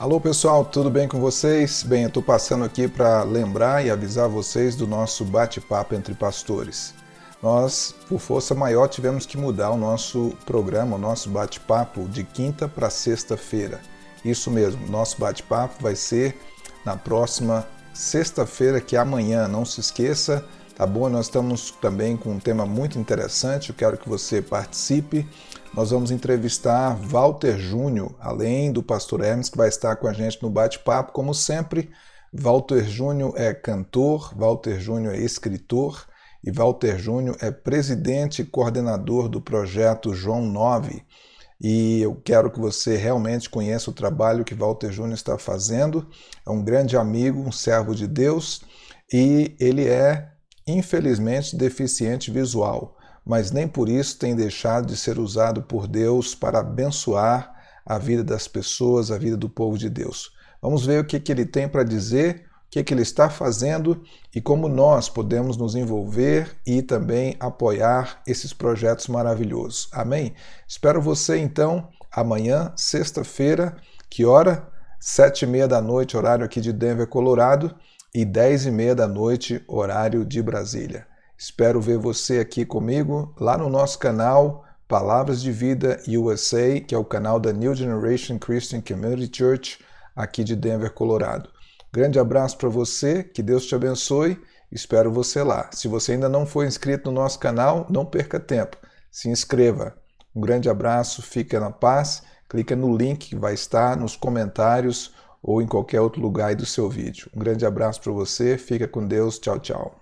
Alô pessoal, tudo bem com vocês? Bem, eu estou passando aqui para lembrar e avisar vocês do nosso bate-papo entre pastores. Nós, por força maior, tivemos que mudar o nosso programa, o nosso bate-papo de quinta para sexta-feira. Isso mesmo, nosso bate-papo vai ser na próxima sexta-feira, que é amanhã. Não se esqueça, tá bom? Nós estamos também com um tema muito interessante, eu quero que você participe nós vamos entrevistar Walter Júnior, além do pastor Hermes, que vai estar com a gente no bate-papo, como sempre. Walter Júnior é cantor, Walter Júnior é escritor e Walter Júnior é presidente e coordenador do projeto João 9. E eu quero que você realmente conheça o trabalho que Walter Júnior está fazendo. É um grande amigo, um servo de Deus e ele é, infelizmente, deficiente visual mas nem por isso tem deixado de ser usado por Deus para abençoar a vida das pessoas, a vida do povo de Deus. Vamos ver o que, que ele tem para dizer, o que, que ele está fazendo e como nós podemos nos envolver e também apoiar esses projetos maravilhosos. Amém? Espero você então amanhã, sexta-feira, que hora? Sete e meia da noite, horário aqui de Denver, Colorado, e dez e meia da noite, horário de Brasília. Espero ver você aqui comigo lá no nosso canal Palavras de Vida USA, que é o canal da New Generation Christian Community Church aqui de Denver, Colorado. Grande abraço para você, que Deus te abençoe. Espero você lá. Se você ainda não for inscrito no nosso canal, não perca tempo. Se inscreva. Um grande abraço, fica na paz. Clica no link que vai estar nos comentários ou em qualquer outro lugar do seu vídeo. Um grande abraço para você, fica com Deus, tchau, tchau.